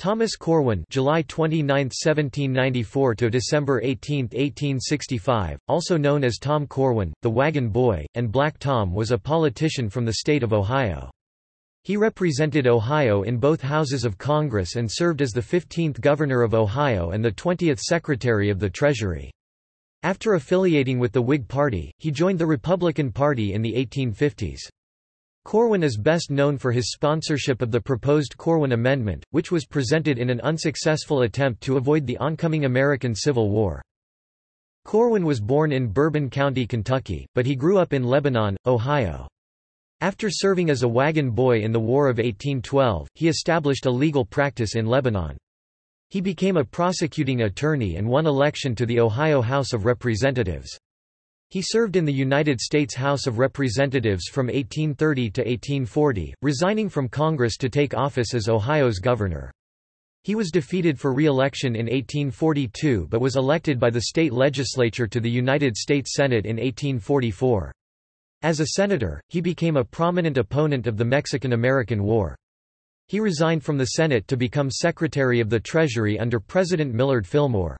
Thomas Corwin July 29, 1794 to December 18, 1865, also known as Tom Corwin, the Wagon Boy, and Black Tom was a politician from the state of Ohio. He represented Ohio in both houses of Congress and served as the 15th Governor of Ohio and the 20th Secretary of the Treasury. After affiliating with the Whig Party, he joined the Republican Party in the 1850s. Corwin is best known for his sponsorship of the proposed Corwin Amendment, which was presented in an unsuccessful attempt to avoid the oncoming American Civil War. Corwin was born in Bourbon County, Kentucky, but he grew up in Lebanon, Ohio. After serving as a wagon boy in the War of 1812, he established a legal practice in Lebanon. He became a prosecuting attorney and won election to the Ohio House of Representatives. He served in the United States House of Representatives from 1830 to 1840, resigning from Congress to take office as Ohio's governor. He was defeated for re-election in 1842 but was elected by the state legislature to the United States Senate in 1844. As a senator, he became a prominent opponent of the Mexican-American War. He resigned from the Senate to become Secretary of the Treasury under President Millard Fillmore.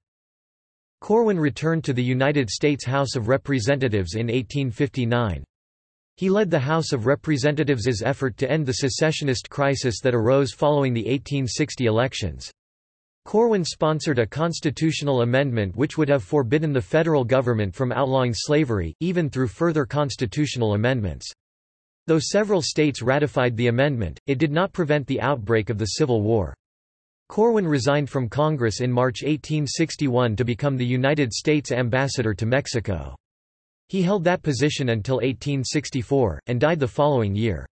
Corwin returned to the United States House of Representatives in 1859. He led the House of Representatives' effort to end the secessionist crisis that arose following the 1860 elections. Corwin sponsored a constitutional amendment which would have forbidden the federal government from outlawing slavery, even through further constitutional amendments. Though several states ratified the amendment, it did not prevent the outbreak of the Civil War. Corwin resigned from Congress in March 1861 to become the United States ambassador to Mexico. He held that position until 1864, and died the following year.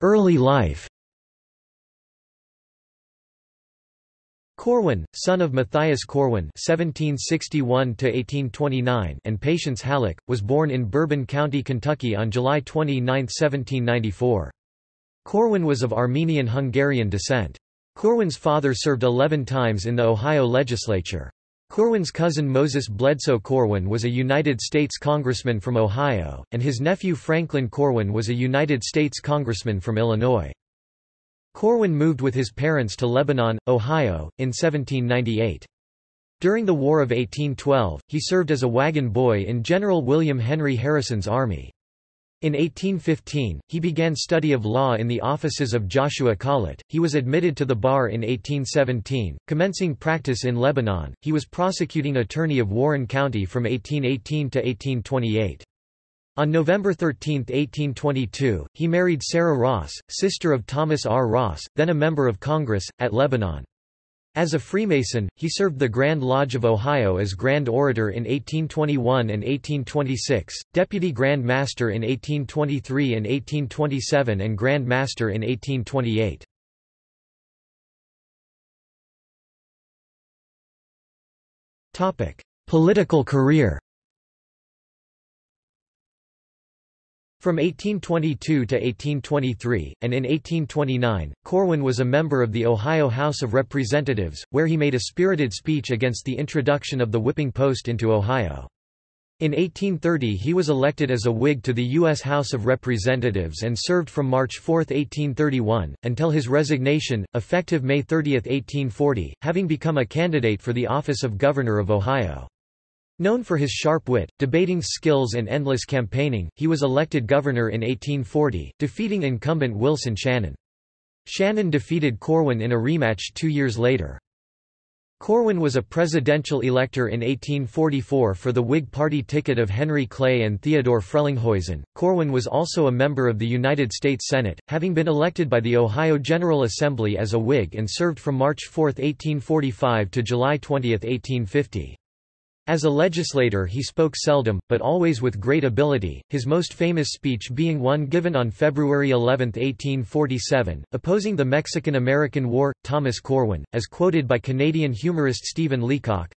Early life Corwin, son of Matthias Corwin (1761–1829) and Patience Halleck, was born in Bourbon County, Kentucky, on July 29, 1794. Corwin was of Armenian-Hungarian descent. Corwin's father served 11 times in the Ohio legislature. Corwin's cousin Moses Bledsoe Corwin was a United States congressman from Ohio, and his nephew Franklin Corwin was a United States congressman from Illinois. Corwin moved with his parents to Lebanon, Ohio, in 1798. During the War of 1812, he served as a wagon boy in General William Henry Harrison's army. In 1815, he began study of law in the offices of Joshua Collett. He was admitted to the bar in 1817, commencing practice in Lebanon. He was prosecuting attorney of Warren County from 1818 to 1828. On November 13, 1822, he married Sarah Ross, sister of Thomas R. Ross, then a member of Congress, at Lebanon. As a Freemason, he served the Grand Lodge of Ohio as Grand Orator in 1821 and 1826, Deputy Grand Master in 1823 and 1827 and Grand Master in 1828. Political career From 1822 to 1823, and in 1829, Corwin was a member of the Ohio House of Representatives, where he made a spirited speech against the introduction of the whipping post into Ohio. In 1830 he was elected as a Whig to the U.S. House of Representatives and served from March 4, 1831, until his resignation, effective May 30, 1840, having become a candidate for the office of Governor of Ohio. Known for his sharp wit, debating skills and endless campaigning, he was elected governor in 1840, defeating incumbent Wilson Shannon. Shannon defeated Corwin in a rematch two years later. Corwin was a presidential elector in 1844 for the Whig Party ticket of Henry Clay and Theodore Frelinghuysen. Corwin was also a member of the United States Senate, having been elected by the Ohio General Assembly as a Whig and served from March 4, 1845 to July 20, 1850. As a legislator he spoke seldom, but always with great ability, his most famous speech being one given on February 11, 1847, opposing the Mexican-American War. Thomas Corwin, as quoted by Canadian humorist Stephen Leacock,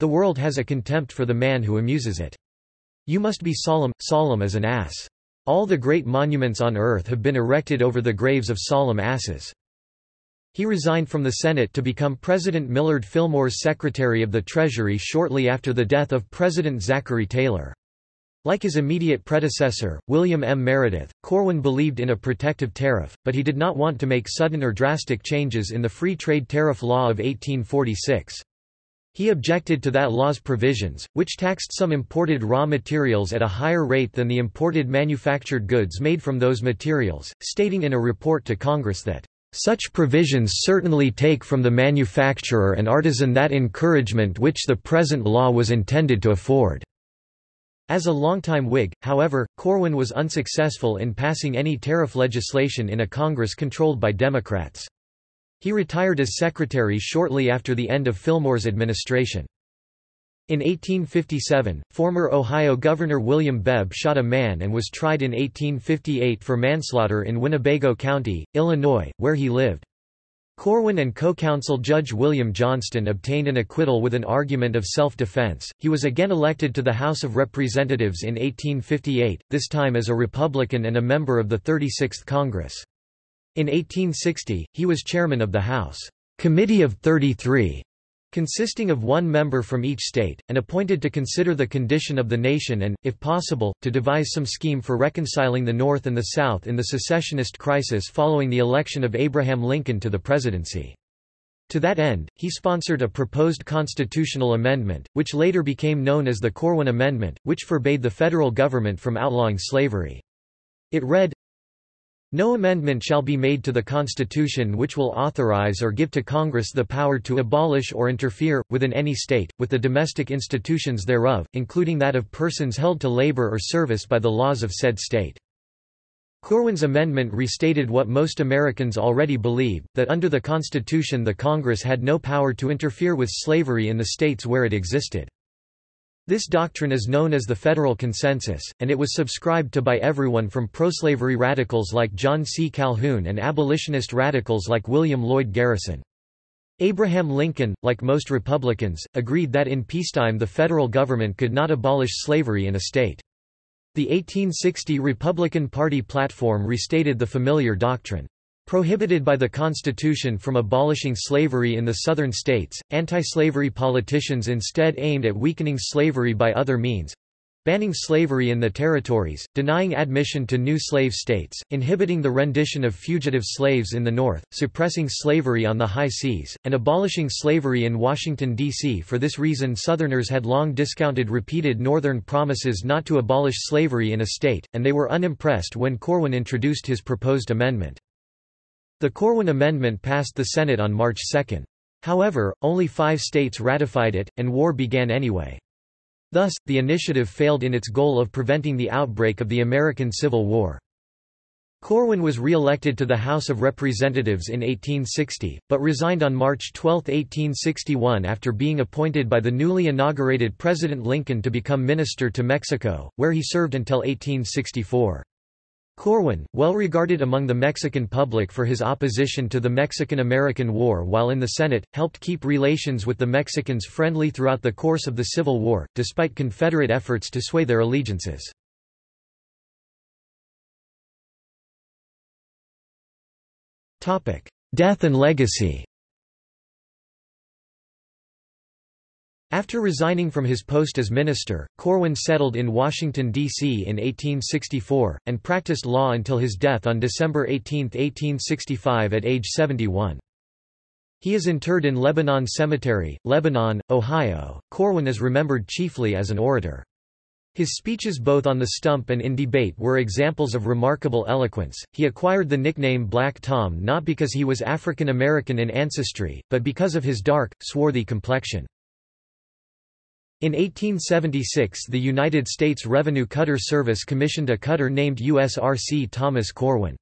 The world has a contempt for the man who amuses it. You must be solemn, solemn as an ass. All the great monuments on earth have been erected over the graves of solemn asses. He resigned from the Senate to become President Millard Fillmore's Secretary of the Treasury shortly after the death of President Zachary Taylor. Like his immediate predecessor, William M. Meredith, Corwin believed in a protective tariff, but he did not want to make sudden or drastic changes in the Free Trade Tariff Law of 1846. He objected to that law's provisions, which taxed some imported raw materials at a higher rate than the imported manufactured goods made from those materials, stating in a report to Congress that, "...such provisions certainly take from the manufacturer and artisan that encouragement which the present law was intended to afford." As a longtime Whig, however, Corwin was unsuccessful in passing any tariff legislation in a Congress controlled by Democrats. He retired as secretary shortly after the end of Fillmore's administration. In 1857, former Ohio Governor William Bebb shot a man and was tried in 1858 for manslaughter in Winnebago County, Illinois, where he lived. Corwin and co-counsel Judge William Johnston obtained an acquittal with an argument of self-defense. He was again elected to the House of Representatives in 1858, this time as a Republican and a member of the 36th Congress. In 1860, he was chairman of the House Committee of 33, consisting of one member from each state, and appointed to consider the condition of the nation and, if possible, to devise some scheme for reconciling the North and the South in the secessionist crisis following the election of Abraham Lincoln to the presidency. To that end, he sponsored a proposed constitutional amendment, which later became known as the Corwin Amendment, which forbade the federal government from outlawing slavery. It read, no amendment shall be made to the Constitution which will authorize or give to Congress the power to abolish or interfere, within any state, with the domestic institutions thereof, including that of persons held to labor or service by the laws of said state. Corwin's amendment restated what most Americans already believed, that under the Constitution the Congress had no power to interfere with slavery in the states where it existed. This doctrine is known as the Federal Consensus, and it was subscribed to by everyone from proslavery radicals like John C. Calhoun and abolitionist radicals like William Lloyd Garrison. Abraham Lincoln, like most Republicans, agreed that in peacetime the federal government could not abolish slavery in a state. The 1860 Republican Party platform restated the familiar doctrine. Prohibited by the Constitution from abolishing slavery in the Southern states, anti-slavery politicians instead aimed at weakening slavery by other means banning slavery in the territories, denying admission to new slave states, inhibiting the rendition of fugitive slaves in the North, suppressing slavery on the high seas, and abolishing slavery in Washington, D.C. For this reason Southerners had long discounted repeated Northern promises not to abolish slavery in a state, and they were unimpressed when Corwin introduced his proposed amendment. The Corwin Amendment passed the Senate on March 2. However, only five states ratified it, and war began anyway. Thus, the initiative failed in its goal of preventing the outbreak of the American Civil War. Corwin was re-elected to the House of Representatives in 1860, but resigned on March 12, 1861 after being appointed by the newly inaugurated President Lincoln to become minister to Mexico, where he served until 1864. Corwin, well regarded among the Mexican public for his opposition to the Mexican–American War while in the Senate, helped keep relations with the Mexicans friendly throughout the course of the Civil War, despite Confederate efforts to sway their allegiances. Death and legacy After resigning from his post as minister, Corwin settled in Washington, D.C. in 1864, and practiced law until his death on December 18, 1865 at age 71. He is interred in Lebanon Cemetery, Lebanon, Ohio. Corwin is remembered chiefly as an orator. His speeches both on the stump and in debate were examples of remarkable eloquence. He acquired the nickname Black Tom not because he was African American in ancestry, but because of his dark, swarthy complexion. In 1876 the United States Revenue Cutter Service commissioned a cutter named USRC Thomas Corwin.